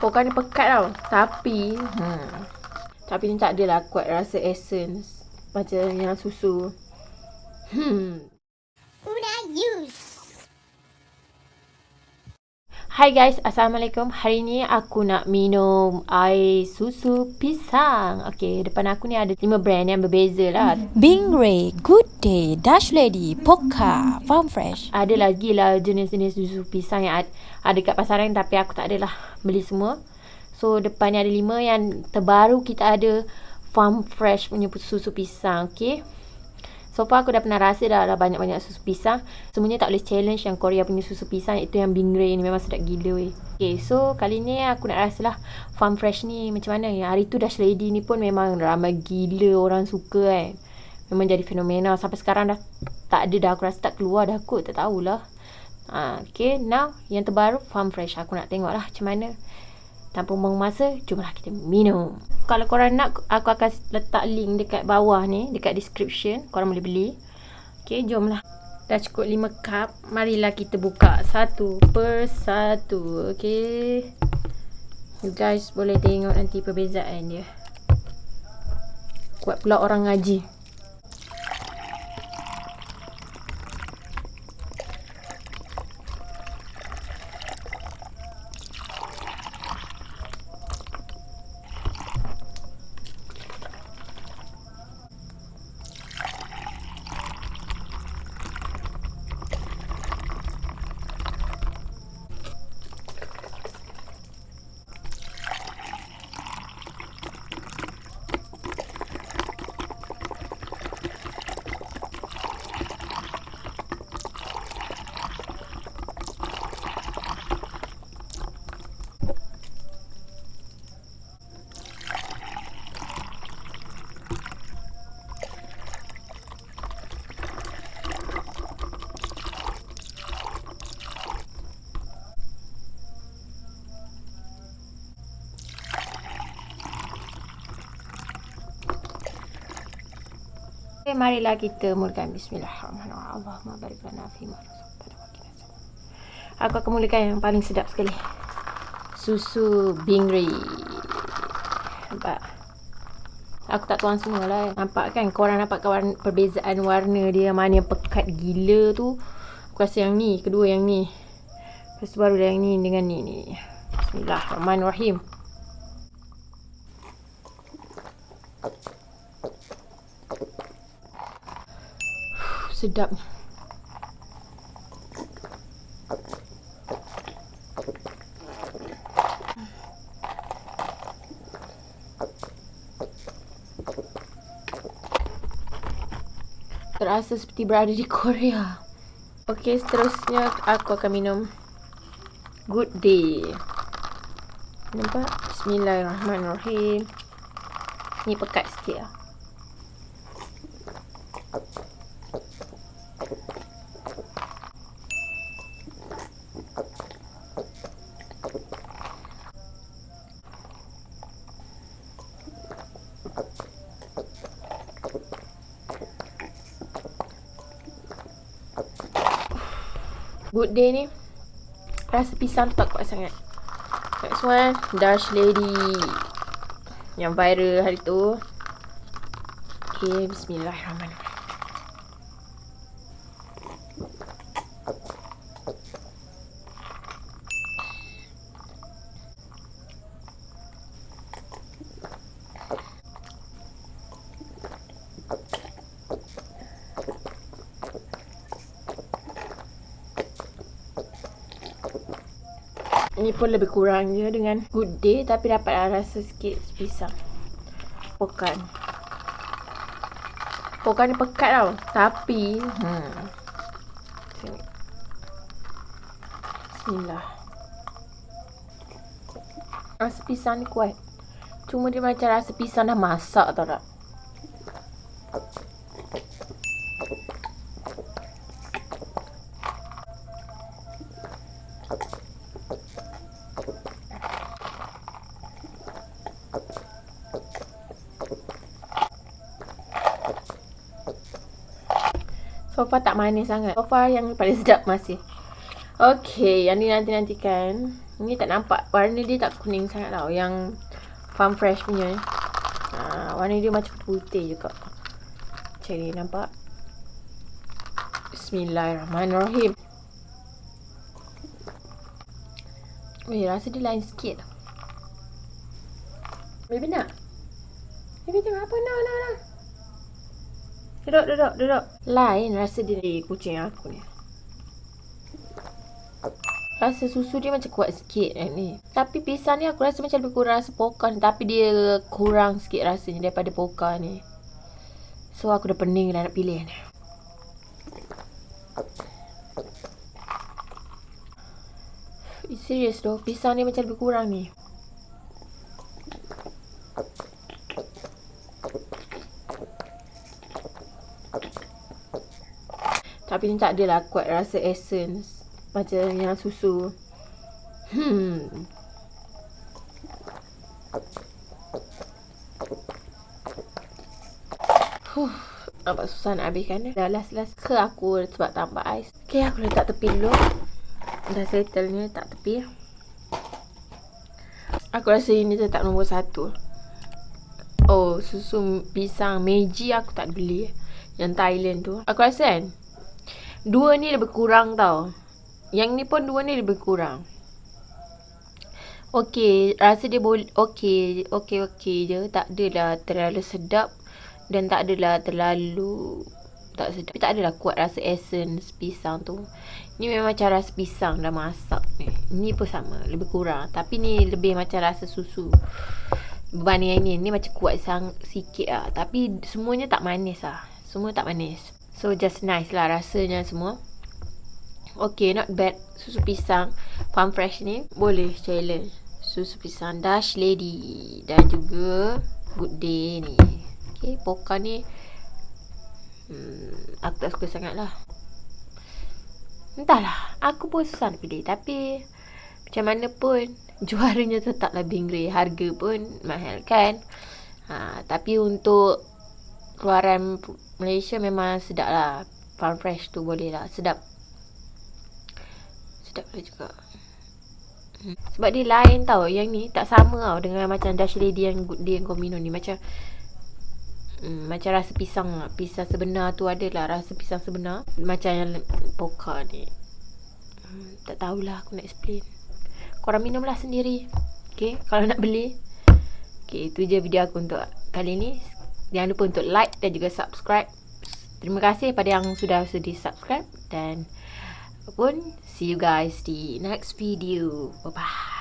Pokok ni pekat tau. Tapi, hmm. Tapi ni tak adalah kuat rasa essence. Macam yang susu. Hmm. Hai guys, Assalamualaikum. Hari ni aku nak minum air susu pisang. Okay, depan aku ni ada lima brand yang berbeza lah. Bing Ray, Good Day, Dash Lady, Poka, Farm Fresh. Ada lagi lah jenis-jenis susu pisang yang ada, ada kat pasaran tapi aku tak adalah beli semua. So, depan ni ada lima yang terbaru kita ada Farm Fresh punya susu pisang. Okay. So far aku dah pernah rasa dah, dah banyak-banyak susu pisang. Semuanya tak boleh challenge yang Korea punya susu pisang iaitu yang Bingray ni memang sedap gila weh. Okay, so kali ni aku nak rasa lah Farm Fresh ni macam mana. Yang hari tu Dash Lady ni pun memang ramai gila orang suka kan. Memang jadi fenomena. Sampai sekarang dah tak ada dah. Aku rasa tak keluar dah kot. Tak tahulah. Ha, okay, now yang terbaru Farm Fresh. Aku nak tengok lah macam mana. Tanpa buang masa, jomlah kita minum. Kalau korang nak, aku akan letak link dekat bawah ni, dekat description. Korang boleh beli. Okay, jomlah. Dah cukup 5 cup. Marilah kita buka satu per satu. Okay. You guys boleh tengok nanti perbezaan dia. Kuat pula orang ngaji. Okay, marilah kita mulakan bismillahirrahmanirrahim. Allahumma barik lana fi ma Aku akan mulakan yang paling sedap sekali. Susu Bingri. Nampak? Aku tak tuang semua lah. Nampak kan? Korang nampak warna, perbezaan warna dia. Mana yang pekat gila tu. Aku rasa yang ni. Kedua yang ni. Lepas tu baru yang ni dengan ni. ni. Bismillahirrahmanirrahim. Sedap Terasa seperti berada di Korea. Okey, seterusnya aku akan minum Good Day. Nampak? Bismillahirrahmanirrahim. Ni pekat sikit lah. Good day ni. Rasa pisang tak kuat sangat. Next one Dash Lady. Yang viral hari tu. Okay Bismillahirrahmanirrahim Ni pun lebih kurang je dengan good day tapi dapat rasa sikit pisang. Pokan. Pokan ni pekat tau. Tapi hmm. Bismillah. Rasa pisang ni kuat. Cuma dia macam rasa pisang dah masak tau tak? So tak manis sangat. So yang paling sedap masih. Okay, yang ni nanti-nantikan. Ni tak nampak. Warna dia tak kuning sangat tau. Yang Farm Fresh punya. Ha, warna dia macam putih juga. Macam ni nampak. Bismillahirrahmanirrahim. Weh, rasa dia lain sikit. Baby nak? Baby tengok apa? Nak, nak, nak. Duduk, duduk, duduk. Lain rasa dia dari kucing aku ni. Rasa susu dia macam kuat sikit kan ni. Tapi pisang ni aku rasa macam lebih kurang rasa pokan. Tapi dia kurang sikit rasanya daripada pokan ni. So aku dah pening dah nak pilih ni. Serius tu, pisang ni macam lebih kurang ni. Tapi ni tak adalah kuat rasa essence. Macam yang susu. Hmm. Huh. Nampak susah nak habiskan Dah last-last ke aku sebab tambah ais? Okay aku letak tepi dulu. Dah settle ni tak tepi. Aku rasa ini tetap nombor satu. Oh susu pisang Meiji aku tak beli. Yang Thailand tu. Aku rasa kan Dua ni lebih kurang tau. Yang ni pun dua ni lebih kurang. Okey, rasa dia boleh okey, okey okey je. Tak adalah terlalu sedap dan tak adalah terlalu tak sedap. Tapi tak adalah kuat rasa essence pisang tu. Ni memang macam rasa pisang dah masak ni. Ni pun sama, lebih kurang. Tapi ni lebih macam rasa susu. Berbanding yang ni, ni macam kuat sang sikit lah. Tapi semuanya tak manis lah. Semua tak manis. So just nice lah rasanya semua. Okay, not bad. Susu pisang farm fresh ni boleh challenge. Susu pisang Dash Lady dan juga Good Day ni. Okay, poka ni hmm, aku tak suka sangat lah. Entahlah, aku pun susah nak pilih. Tapi macam mana pun juaranya tetaplah Bingray. Harga pun mahal kan. Ha, tapi untuk keluaran Malaysia memang sedap lah. Farm fresh tu boleh lah. Sedap. Sedap lah juga. Hmm. Sebab dia lain tau. Yang ni tak sama tau Dengan macam Dash Lady yang Good Day yang kau minum ni. Macam hmm, Macam rasa pisang lah. Pisang sebenar tu adalah Rasa pisang sebenar. Macam yang Poka ni. Hmm, Tak tahulah aku nak explain. Korang minum lah sendiri. Okay? Kalau nak beli. Okay itu je video aku untuk kali ni Jangan lupa untuk like dan juga subscribe. Terima kasih pada yang sudah sudi subscribe dan pun see you guys di next video. Bye bye.